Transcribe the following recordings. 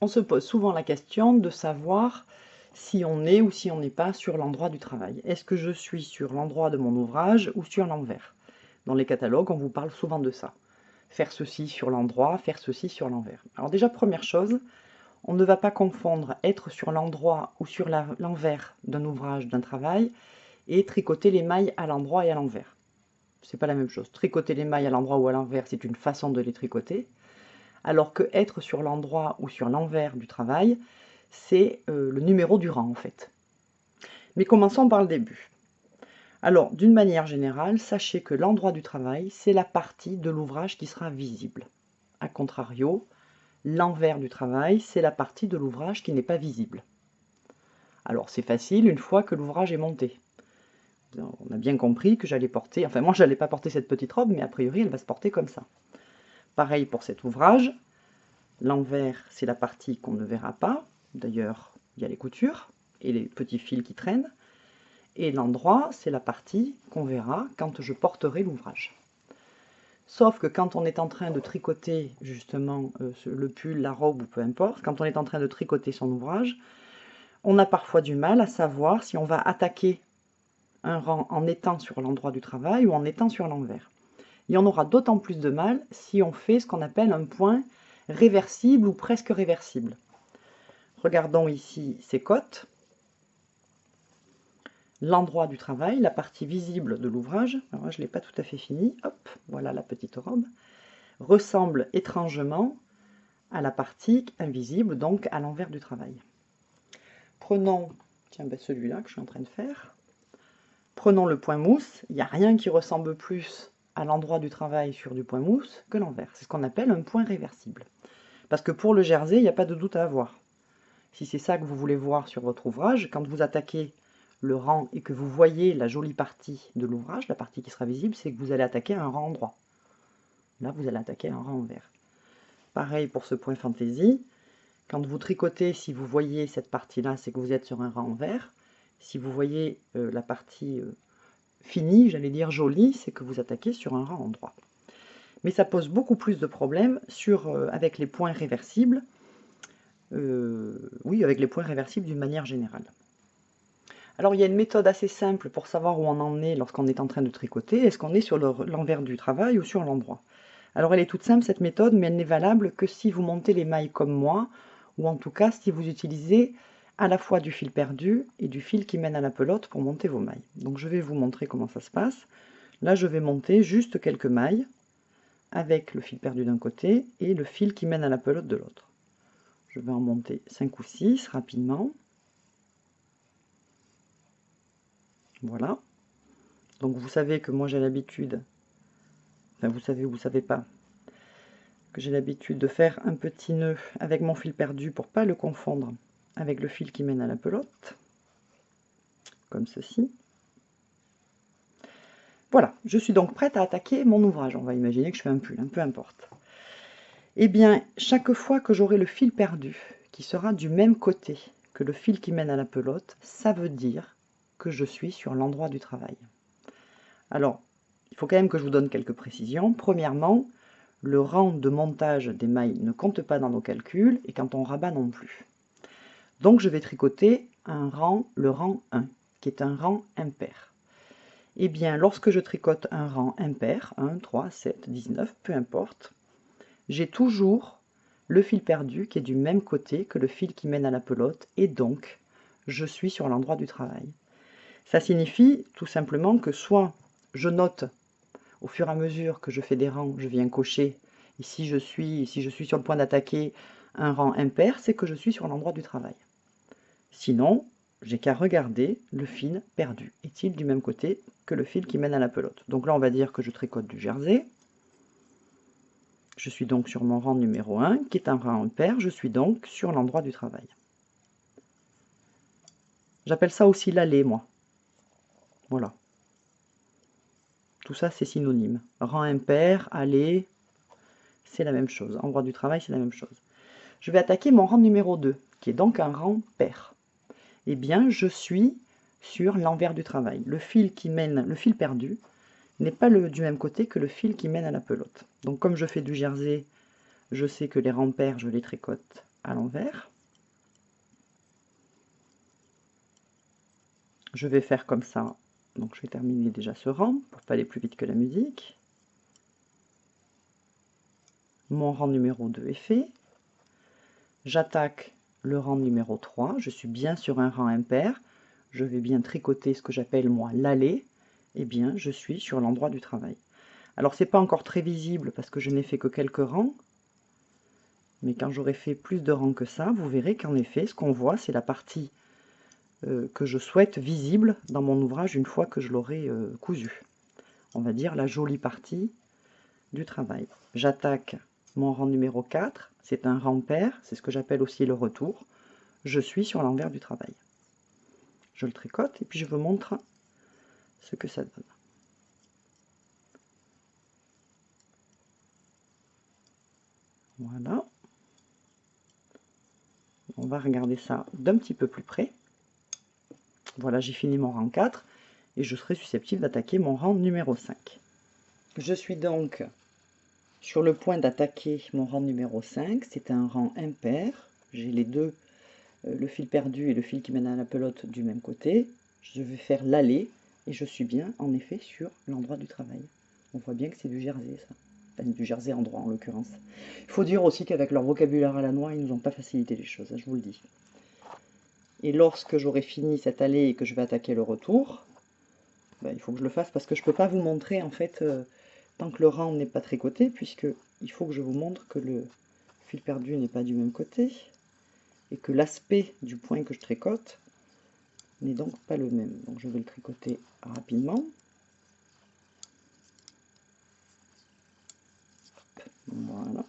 on se pose souvent la question de savoir si on est ou si on n'est pas sur l'endroit du travail. Est-ce que je suis sur l'endroit de mon ouvrage ou sur l'envers? Dans les catalogues, on vous parle souvent de ça. Faire ceci sur l'endroit, faire ceci sur l'envers. Alors déjà, première chose, on ne va pas confondre être sur l'endroit ou sur l'envers d'un ouvrage, d'un travail, et tricoter les mailles à l'endroit et à l'envers. C'est pas la même chose. Tricoter les mailles à l'endroit ou à l'envers, c'est une façon de les tricoter alors que être sur l'endroit ou sur l'envers du travail, c'est euh, le numéro du rang en fait. Mais commençons par le début. Alors, d'une manière générale, sachez que l'endroit du travail, c'est la partie de l'ouvrage qui sera visible. A contrario, l'envers du travail, c'est la partie de l'ouvrage qui n'est pas visible. Alors, c'est facile une fois que l'ouvrage est monté. On a bien compris que j'allais porter, enfin moi, je n'allais pas porter cette petite robe, mais a priori, elle va se porter comme ça. Pareil pour cet ouvrage. L'envers, c'est la partie qu'on ne verra pas. D'ailleurs, il y a les coutures et les petits fils qui traînent. Et l'endroit, c'est la partie qu'on verra quand je porterai l'ouvrage. Sauf que quand on est en train de tricoter justement euh, le pull, la robe ou peu importe, quand on est en train de tricoter son ouvrage, on a parfois du mal à savoir si on va attaquer un rang en étant sur l'endroit du travail ou en étant sur l'envers. Et on aura d'autant plus de mal si on fait ce qu'on appelle un point réversible ou presque réversible. Regardons ici ces côtes. L'endroit du travail, la partie visible de l'ouvrage, je ne l'ai pas tout à fait fini, hop, voilà la petite robe, ressemble étrangement à la partie invisible, donc à l'envers du travail. Prenons tiens, ben celui-là que je suis en train de faire. Prenons le point mousse, il n'y a rien qui ressemble plus l'endroit du travail sur du point mousse que l'envers. C'est ce qu'on appelle un point réversible. Parce que pour le jersey, il n'y a pas de doute à avoir. Si c'est ça que vous voulez voir sur votre ouvrage, quand vous attaquez le rang et que vous voyez la jolie partie de l'ouvrage, la partie qui sera visible, c'est que vous allez attaquer un rang droit. Là, vous allez attaquer un rang vert. Pareil pour ce point fantaisie. Quand vous tricotez, si vous voyez cette partie-là, c'est que vous êtes sur un rang vert. Si vous voyez euh, la partie euh, fini, j'allais dire joli, c'est que vous attaquez sur un rang droit. Mais ça pose beaucoup plus de problèmes sur, euh, avec les points réversibles, euh, oui, avec les points réversibles d'une manière générale. Alors il y a une méthode assez simple pour savoir où on en est lorsqu'on est en train de tricoter. Est-ce qu'on est sur l'envers du travail ou sur l'endroit? Alors elle est toute simple cette méthode, mais elle n'est valable que si vous montez les mailles comme moi, ou en tout cas si vous utilisez à la fois du fil perdu et du fil qui mène à la pelote pour monter vos mailles. Donc je vais vous montrer comment ça se passe. Là je vais monter juste quelques mailles avec le fil perdu d'un côté et le fil qui mène à la pelote de l'autre. Je vais en monter 5 ou 6 rapidement. Voilà. Donc vous savez que moi j'ai l'habitude, enfin vous savez ou vous savez pas, que j'ai l'habitude de faire un petit nœud avec mon fil perdu pour pas le confondre avec le fil qui mène à la pelote, comme ceci. Voilà, je suis donc prête à attaquer mon ouvrage. On va imaginer que je fais un pull, un peu importe. Eh bien, chaque fois que j'aurai le fil perdu, qui sera du même côté que le fil qui mène à la pelote, ça veut dire que je suis sur l'endroit du travail. Alors, il faut quand même que je vous donne quelques précisions. Premièrement, le rang de montage des mailles ne compte pas dans nos calculs, et quand on rabat non plus. Donc je vais tricoter un rang, le rang 1, qui est un rang impair. Eh bien, lorsque je tricote un rang impair, 1, 3, 7, 19, peu importe, j'ai toujours le fil perdu qui est du même côté que le fil qui mène à la pelote, et donc je suis sur l'endroit du travail. Ça signifie tout simplement que soit je note au fur et à mesure que je fais des rangs, je viens cocher, et si je suis, si je suis sur le point d'attaquer un rang impair, c'est que je suis sur l'endroit du travail. Sinon, j'ai qu'à regarder le fil perdu. Est-il du même côté que le fil qui mène à la pelote? Donc là, on va dire que je tricote du jersey. Je suis donc sur mon rang numéro 1, qui est un rang impair. Je suis donc sur l'endroit du travail. J'appelle ça aussi l'allée, moi. Voilà. Tout ça, c'est synonyme. Rang impair, allée, c'est la même chose. Endroit du travail, c'est la même chose. Je vais attaquer mon rang numéro 2, qui est donc un rang pair eh bien, je suis sur l'envers du travail. Le fil qui mène, le fil perdu, n'est pas le, du même côté que le fil qui mène à la pelote. Donc comme je fais du jersey, je sais que les pairs, je les tricote à l'envers. Je vais faire comme ça, donc je vais terminer déjà ce rang pour pas aller plus vite que la musique. Mon rang numéro 2 est fait. J'attaque le rang numéro 3, je suis bien sur un rang impair, je vais bien tricoter ce que j'appelle moi l'allée, et eh bien je suis sur l'endroit du travail. Alors c'est pas encore très visible parce que je n'ai fait que quelques rangs, mais quand j'aurai fait plus de rangs que ça, vous verrez qu'en effet ce qu'on voit c'est la partie euh, que je souhaite visible dans mon ouvrage une fois que je l'aurai euh, cousu. On va dire la jolie partie du travail. J'attaque mon rang numéro 4, c'est un rang pair, c'est ce que j'appelle aussi le retour. Je suis sur l'envers du travail. Je le tricote et puis je vous montre ce que ça donne. Voilà. On va regarder ça d'un petit peu plus près. Voilà, j'ai fini mon rang 4 et je serai susceptible d'attaquer mon rang numéro 5. Je suis donc sur le point d'attaquer mon rang numéro 5. C'est un rang impair. J'ai les deux, euh, le fil perdu et le fil qui mène à la pelote du même côté. Je vais faire l'aller et je suis bien en effet sur l'endroit du travail. On voit bien que c'est du jersey ça. Enfin, du jersey en droit en l'occurrence. Il faut dire aussi qu'avec leur vocabulaire à la noix, ils nous ont pas facilité les choses, hein, je vous le dis. Et lorsque j'aurai fini cette allée et que je vais attaquer le retour, ben, il faut que je le fasse parce que je ne peux pas vous montrer en fait euh, tant que le rang n'est pas tricoté, puisque il faut que je vous montre que le fil perdu n'est pas du même côté et que l'aspect du point que je tricote n'est donc pas le même. Donc je vais le tricoter rapidement. Voilà.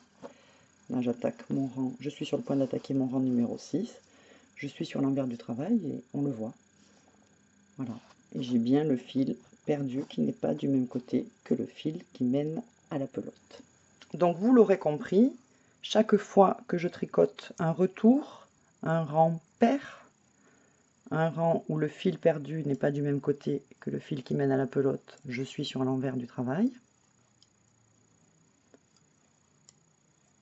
Là j'attaque mon rang, je suis sur le point d'attaquer mon rang numéro 6 je suis sur l'envers du travail et on le voit. Voilà. Et j'ai bien le fil qui n'est pas du même côté que le fil qui mène à la pelote. Donc vous l'aurez compris, chaque fois que je tricote un retour, un rang pair, un rang où le fil perdu n'est pas du même côté que le fil qui mène à la pelote, je suis sur l'envers du travail.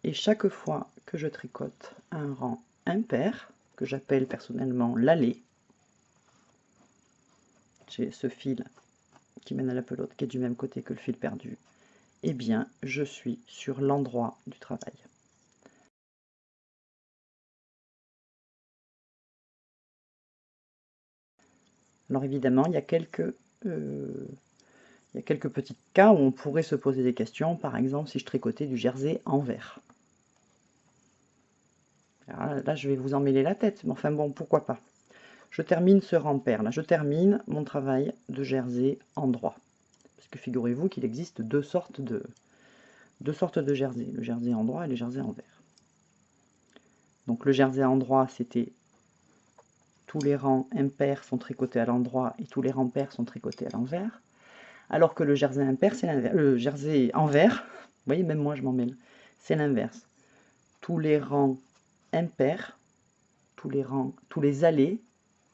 Et chaque fois que je tricote un rang impair, que j'appelle personnellement l'allée. J'ai ce fil qui mène à la pelote qui est du même côté que le fil perdu. Eh bien, je suis sur l'endroit du travail. Alors évidemment, il y a quelques, euh, il y a quelques petits cas où on pourrait se poser des questions. Par exemple, si je tricotais du jersey en vert. Là, je vais vous emmêler la tête, mais enfin bon, pourquoi pas. Je termine ce rempère, là, je termine mon travail de jersey en droit. Parce que figurez-vous qu'il existe deux sortes de deux jersey, le jersey en droit et le jersey en vert. Donc le jersey en droit, c'était tous les rangs impairs sont tricotés à l'endroit et tous les rangs pairs sont tricotés à l'envers. Alors que le jersey impair, c'est l'inverse. Le jersey envers, vous voyez, même moi je m'en mêle, c'est l'inverse. Tous les rangs impair, tous les rangs, tous les allées.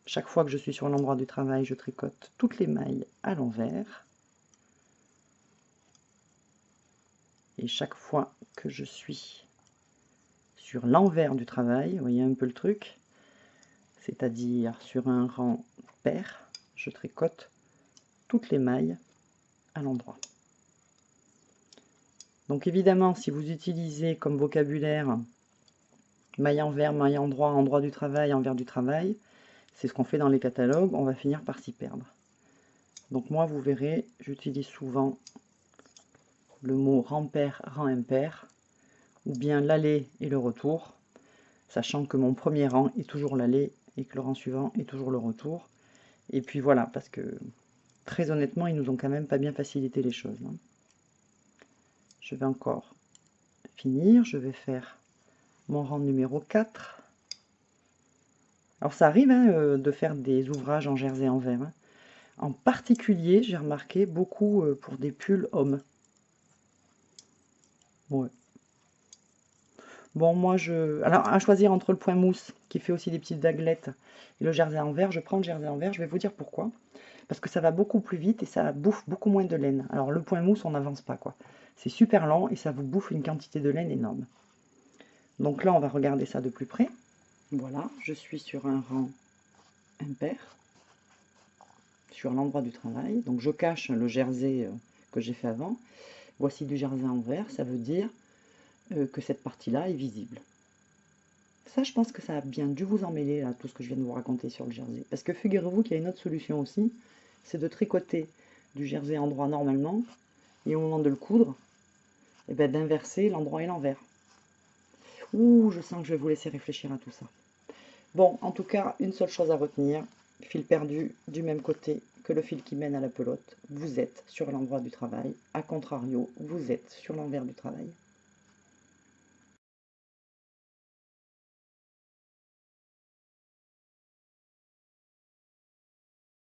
Chaque fois que je suis sur l'endroit du travail, je tricote toutes les mailles à l'envers. Et chaque fois que je suis sur l'envers du travail, vous voyez un peu le truc, c'est-à-dire sur un rang pair, je tricote toutes les mailles à l'endroit. Donc évidemment, si vous utilisez comme vocabulaire maille envers, maille endroit, endroit du travail, envers du travail. C'est ce qu'on fait dans les catalogues, on va finir par s'y perdre. Donc moi, vous verrez, j'utilise souvent le mot rang pair, rang impair, ou bien l'aller et le retour, sachant que mon premier rang est toujours l'aller et que le rang suivant est toujours le retour. Et puis voilà, parce que très honnêtement, ils nous ont quand même pas bien facilité les choses. Hein. Je vais encore finir, je vais faire mon rang numéro 4. Alors ça arrive hein, euh, de faire des ouvrages en jersey en verre. Hein. En particulier, j'ai remarqué beaucoup euh, pour des pulls hommes. Bon, moi, je... Alors, à choisir entre le point mousse, qui fait aussi des petites vaguelettes, et le jersey en verre, je prends le jersey en verre. Je vais vous dire pourquoi. Parce que ça va beaucoup plus vite et ça bouffe beaucoup moins de laine. Alors, le point mousse, on n'avance pas, quoi. C'est super lent et ça vous bouffe une quantité de laine énorme. Donc là, on va regarder ça de plus près. Voilà, je suis sur un rang impair, sur l'endroit du travail. Donc je cache le jersey euh, que j'ai fait avant. Voici du jersey en vert, ça veut dire euh, que cette partie-là est visible. Ça, je pense que ça a bien dû vous emmêler, là, tout ce que je viens de vous raconter sur le jersey. Parce que figurez-vous qu'il y a une autre solution aussi, c'est de tricoter du jersey endroit normalement, et au moment de le coudre, eh ben, d'inverser l'endroit et l'envers. Ouh, je sens que je vais vous laisser réfléchir à tout ça. Bon, en tout cas, une seule chose à retenir, fil perdu du même côté que le fil qui mène à la pelote, vous êtes sur l'endroit du travail. A contrario, vous êtes sur l'envers du travail.